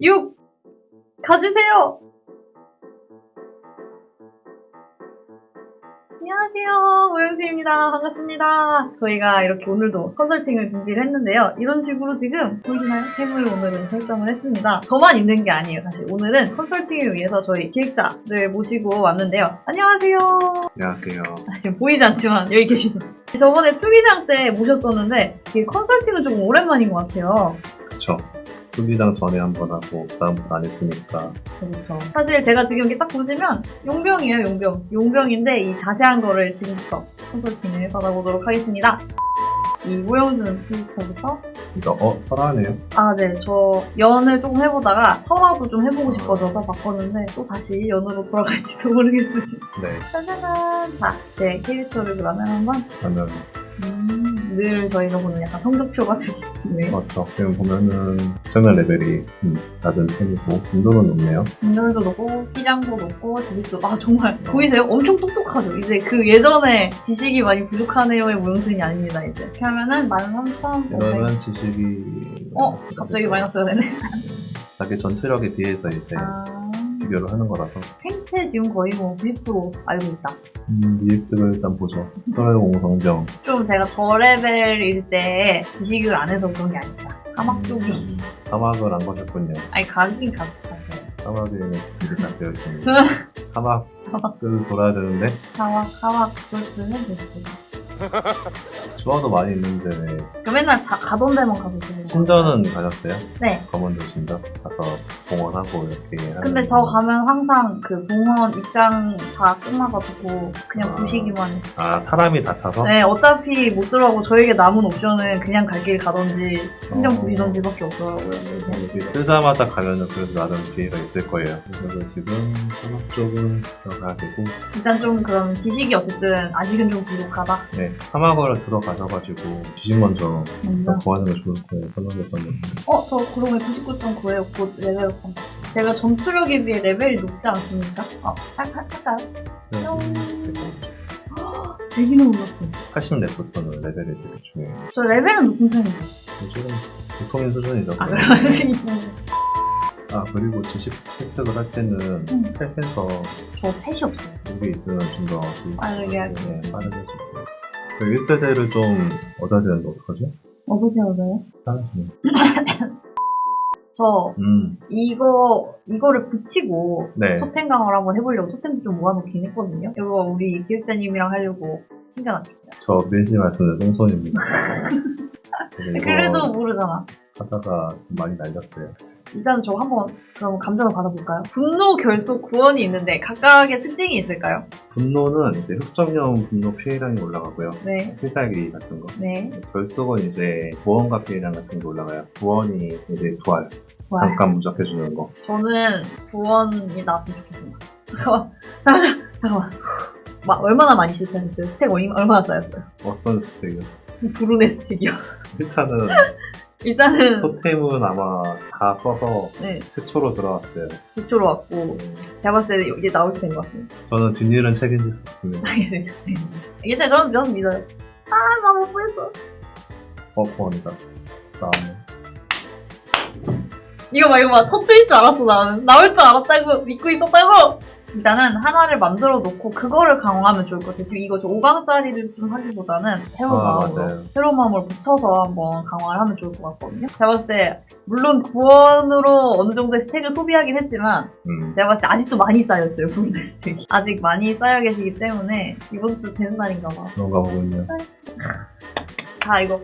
6 가주세요. 안녕하세요. 오영수입니다. 반갑습니다. 저희가 이렇게 오늘도 컨설팅을 준비를 했는데요. 이런 식으로 지금 보이시나요? 템을 오늘은 설정을 했습니다. 저만 있는 게 아니에요. 사실 오늘은 컨설팅을 위해서 저희 기획자를 모시고 왔는데요. 안녕하세요. 안녕하세요. 아, 지금 보이지 않지만 여기 계시네요. 저번에 투기장 때 모셨었는데 컨설팅은 조금 오랜만인 것 같아요. 그쵸. 투기장 전에 한 번 하고 그다음부터 안 했으니까 그쵸, 그쵸. 사실 제가 지금 이렇게 딱 보시면 용병이에요, 용병. 용병인데 이 자세한 거를 지금부터 컨설팅을 받아보도록 하겠습니다. 이 오영수는 피지컬부터 이거 어 설하네요. 아, 네. 저 연을 조금 해보다가 설화도 좀 해보고 싶어져서 바꿨는데 또 다시 연으로 돌아갈지도 모르겠습니다. 네. 짜자잔! 자, 제 캐릭터를 그러면 한번 그러면 음, 늘 저희가 보는 약간 성적표 같은 느낌의 맞죠. 지금 보면은 정면 레벨이 음, 낮은 편이고 인도는 높네요. 인물도 높고 끼장도 높고 지식도 아 정말 보이세요? 엄청 똑똑하죠. 이제 그 예전에 지식이 많이 부족하네요의 모형순이 아닙니다. 이제 이렇게 하면은 13,500 이러면 지식이 어? 갑자기. 마이너스가 되네. 자기 전투력에 비해서 이제 아 비교를 하는 거라서 생체 지금 거의 뭐 90% 알고 있다. 음, 리액트를 일단 보죠. 설공성정 좀 제가 저 레벨일 때 지식을 안 해서 그런 게 아니다. 사막 쪽이 사막을 안 거셨군요. 아니 가긴 갔어요. 사막에는 지식이 다 되어 있습니다. 사막을 돌아야 되는데 사막 사막 그것을 해줬어요. 좋아도 많이 있는데 왜그 맨날 자- 가던 데만 가서 신전은 가셨어요? 네. 검은도 신전 가서 봉헌하고 이렇게 하는 근데 저 가면 항상 그 봉헌 입장 다 끝나가지고 그냥 아. 보시기만 해요. 아 사람이 다쳐서 네, 어차피 못 들어가고 저에게 남은 옵션은 그냥 갈 길 가던지 신경 어. 보시던지 밖에 없더라고요. 그래서 여기 뜨자마자 가면은 그래도 나름 기회가 있을 거예요. 그래서 지금 사막 쪽은 들어가야 되고 일단 좀 그럼 지식이 어쨌든 아직은 좀 부족하다. 네 사막으로 들어가셔가지고 지식 먼저 먼저. 구하는 게 좋을 거예요. 사막에서는 어, 저 그러면 99.9예요. 곧 레벨 업 한다. 제가 전투력에 비해 레벨이 높지 않습니까? 어, 할, 할, 할까요? 되기는 올랐어요. 80렙부터는 레벨이 되게 중요해요. 저 레벨은 높은 편인데. 지금 보통인 수준이죠. 아, 그러면 아 그리고 지식 획득을 할 때는 음. pet에서 저 펫이 없어요. 이게 있으면 좀 더 빠르게 하기. 네, 빠르게 할수 있어요. 1세대를 좀 얻어야 되는데 어떡하죠? 어떻게 얻어요? 하나씩. 저 음, 이거 이거를 붙이고 네. 토템 강화를 한번 해보려고 토템도 좀 모아놓긴 했거든요. 이거 우리 기획자님이랑 하려고 챙겨놨어요. 저 밀지 말씀을 똥손입니다. 그래도 모르잖아. 하다가 좀 많이 날렸어요. 일단 저 한번 그럼 감정을 받아볼까요? 분노, 결속, 구원이 있는데 각각의 특징이 있을까요? 분노는 이제 흑점형 분노 피해량이 올라가고요. 네, 필살기 같은 거. 네, 결속은 이제 보험과 피해량 같은 게 올라가요. 구원이 이제 부활. 좋아요. 잠깐 무적해주는 거. 저는 구원이 나왔으면 좋겠습니다. 잠깐만, 잠깐만, 잠깐만. 마, 얼마나 많이 실패했어요? 스택 얼마, 얼마나 쌓였어요? 어떤 스택이요? 브루네 스택이요. 일단은 일단은 토템은 아마 다 써서 네, 최초로 들어왔어요. 9초로 왔고 제가 봤을 때 이제 나올 때된것 같습니다. 저는 진일은 책임질 수 없습니다. 알겠습니다. 이게 저는 저는 믿어요. 아, 나 못 보였어. 어, 고맙니다. 다음에. 이거 봐, 이거 봐. 터트릴 줄 알았어, 나는. 나올 줄 알았다고, 믿고 있었다고! 일단은 하나를 만들어 놓고 그거를 강화하면 좋을 것 같아요. 지금 이거 저 5강짜리를 좀 하기보다는 새로운 아, 마음으로, 맞아요. 새로운 마음으로 붙여서 한번 강화를 하면 좋을 것 같거든요. 제가 봤을 때, 물론 구원으로 어느 정도의 스택을 소비하긴 했지만, 음, 제가 봤을 때 아직도 많이 쌓여있어요, 부분의 스택이. 아직 많이 쌓여 계시기 때문에, 이번 주 되는 날인가 봐. 그런가 보군요. 자, 이거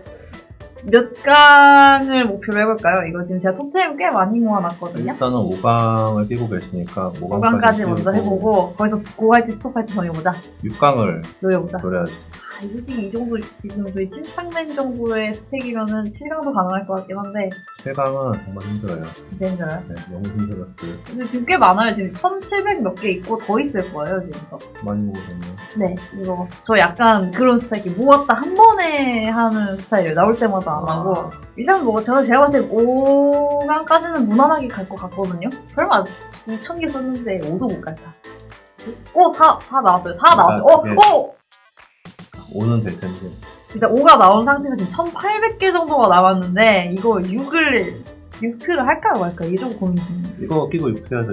몇 강을 목표로 해볼까요? 이거 지금 제가 토템 꽤 많이 모아놨거든요. 일단은 5강을 끼고 계시니까 5강까지, 5강까지 먼저 해보고 거기서 고할지 스톱할지 정해보자. 6강을 노려보자. 노려야죠. 아, 솔직히 이 정도 지금 저희 침착맨 정도의 스택이면은 7강도 가능할 것 같긴 한데 7강은 정말 힘들어요. 진짜 힘들어요. 네, 너무 힘들었어요. 근데 지금 꽤 많아요. 지금 1700 몇 개 있고 더 있을 거예요, 지금. 많이 먹었네요. 네, 이거 저 약간 그런 스타일이 모았다 한 번에 하는 스타일이에요. 나올 때마다 안 하고 일단 뭐 제가 제가 봤을 때 5강까지는 무난하게 갈 것 같거든요. 설마 2,000개 썼는데 5도 못 갈까? 오, 4, 4 나왔어요. 4 나왔어요. 오, 예. 오! 5는 될 텐데. 일단 5가 나온 상태에서 지금 1,800개 정도가 남았는데 이거 6을 육트를 할까요 말까요? 이게 좀 고민이 이거 끼고 육트 해야죠.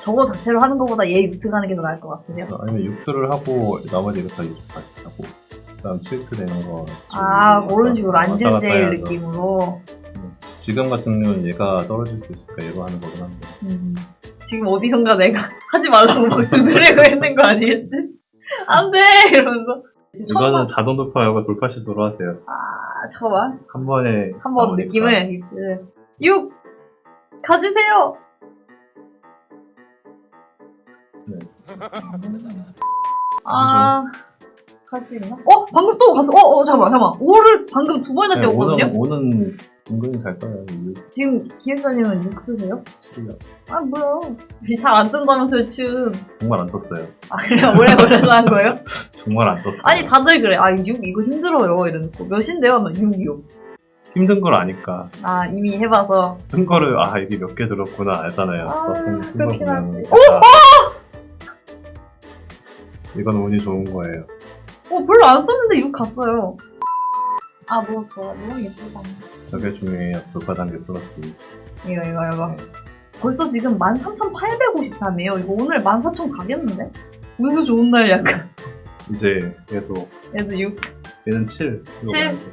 저거 자체로 하는 것보다 얘 육트 가는 게 더 나을 것 같으세요? 아니면 육트를 하고 나머지 이렇게 육트 같이 하고 그다음 칠트 되는 거. 아좀 그런 식으로 안전제일. 느낌으로 지금 같은 경우는 얘가 떨어질 수 있으니까 얘로 하는 거긴 한데. 음. 지금 어디선가 내가 하지 말라고 막 두드리고 있는 거 아니겠지? 안 돼 이러면서 지금 처음 이거는 자동 돌파하고 돌파 시도로 하세요. 아 잠깐만 한 번에 한 번 나오니까. 느낌을 입술 6 가주세요 아... 갈 수 있나? 어? 방금 또 갔어! 어? 어 잠깐만 잠깐만 5를 방금 두 번이나 네, 찍었거든요? 오는 오는 은근히 잘 떠요. 지금 기획자님은 6 쓰세요? 6 아 뭐야 잘안 뜬다면서요 춤 정말 안 떴어요. 아 그래요? 오래 걸려서 한 거예요? 정말 안 떴어요. 아니 다들 그래 아 6 이거 힘들어요 이러놓고 몇인데요? 하면 6이요 힘든 걸 아니까 아 이미 해봐서 뜬 거를 아 이게 몇 개 들었구나 알잖아요. 아, 그렇긴 보면 하지. 이건 운이 좋은 거예요. 어 별로 안 썼는데 6 갔어요 아 뭐 좋아 너무 예쁘다 저게 중요해요. 돌파 단계 플러스. 이거 이거 이거 벌써 지금 13,853이에요 이거 오늘 14,000 가겠는데? 운수 좋은 날 약간 이제 얘도 얘도 6 얘는 7. 이거 칠? 봐야지.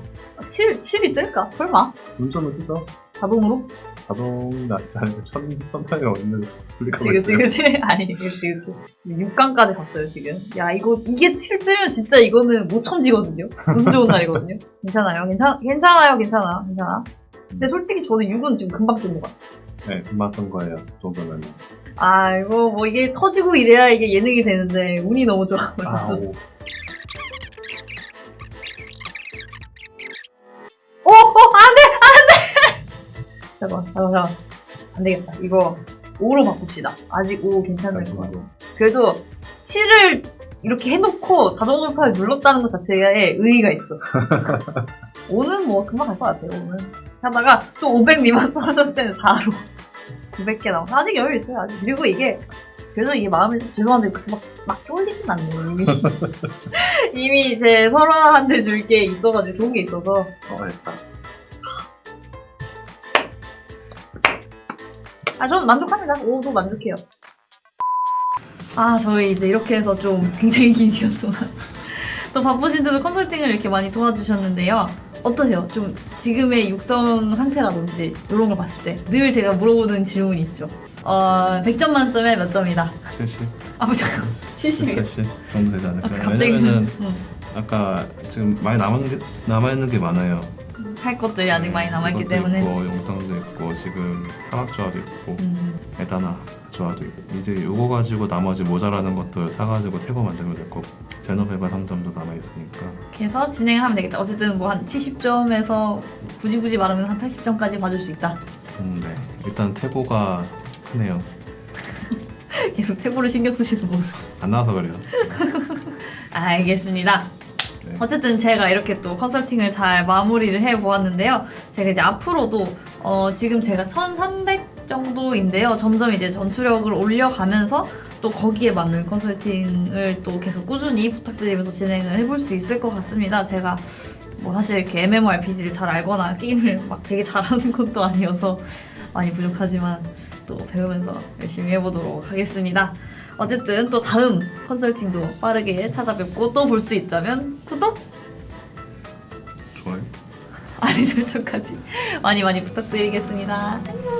7, 7이 뜰까? 설마? 운전은 뜨죠? 자동으로? 자동 않으면 천, 천판이 없는 클릭하고 그치 있어요. 그치 그치 아니 그치 그치 6강까지 갔어요 지금 야 이거 이게 7 뜨면 진짜 이거는 못 첨지거든요 운수 좋은 날이거든요 괜찮아요 괜찮, 괜찮아요 괜찮아 괜찮아 근데 솔직히 저는 6은 지금 금방 뜬것 같아요 네, 뜬 거예요. 그 정도면. 아 이거 뭐 이게 터지고 이래야 이게 예능이 되는데 운이 너무 좋아 아, 그래서 오. 어! 어! 안 돼! 안 돼! 잠깐만, 잠깐만, 잠깐만. 안 되겠다. 이거 5로 바꿉시다. 아직 5 괜찮을 것 같아. 그래도 7을 이렇게 해놓고 자동 돌파를 눌렀다는 것 자체에 의의가 있어. 5는 뭐 금방 갈 것 같아요, 5는. 하다가 또 500 미만 떨어졌을 때는 4로. 900개 나와. 아직 여유 있어요, 아직. 그리고 이게, 그래도 이게 마음이, 죄송한데, 막, 막 쫄리진 않네요, 이미. 이미 제 설화한테 줄 게 있어가지고, 좋은 게 있어서. 어, 됐다. 아, 저는 만족합니다. 오도 만족해요. 아, 저희 이제 이렇게 해서 좀 굉장히 긴 시간 동안 또 바쁘신데도 컨설팅을 이렇게 많이 도와주셨는데요. 어떠세요? 좀 지금의 육성 상태라든지 이런 걸 봤을 때 늘 제가 물어보는 질문이 있죠. 어, 100점 만점에 몇 점이다? 70? 아, 뭐 잠깐 70이요? 80 정도 되지 않을까요? 갑자기 왜냐면은 응. 아까 지금 많이 남은 게, 남아있는 게 많아요. 할 것들이 아직 많이 남아있기 때문에 있고, 용탕도 있고, 지금 사막조화도 있고, 음, 에다나 조화도 있고. 이제 요거 가지고 나머지 모자라는 것들 사가지고 태고 만들면 될 거고. 제노베바 3점도 남아있으니까. 그래서 진행을 하면 되겠다. 어쨌든 뭐 한 70점에서 굳이 굳이 말하면 한 80점까지 봐줄 수 있다. 음, 네. 일단 태고가 크네요. 계속 태고를 신경 쓰시는 모습. 안 나와서 그래요. 알겠습니다. 네. 어쨌든 제가 이렇게 또 컨설팅을 잘 마무리를 해 보았는데요. 제가 이제 앞으로도 어, 지금 제가 1300 정도인데요. 점점 이제 전투력을 올려가면서 또 거기에 맞는 컨설팅을 또 계속 꾸준히 부탁드리면서 진행을 해볼 수 있을 것 같습니다. 제가 뭐 사실 이렇게 MMORPG를 잘 알거나 게임을 막 되게 잘하는 것도 아니어서 많이 부족하지만 또 배우면서 열심히 해보도록 하겠습니다. 어쨌든 또 다음 컨설팅도 빠르게 찾아뵙고 또 볼 수 있다면 구독, 좋아요. 알림 설정까지 많이 많이 부탁드리겠습니다. 안녕.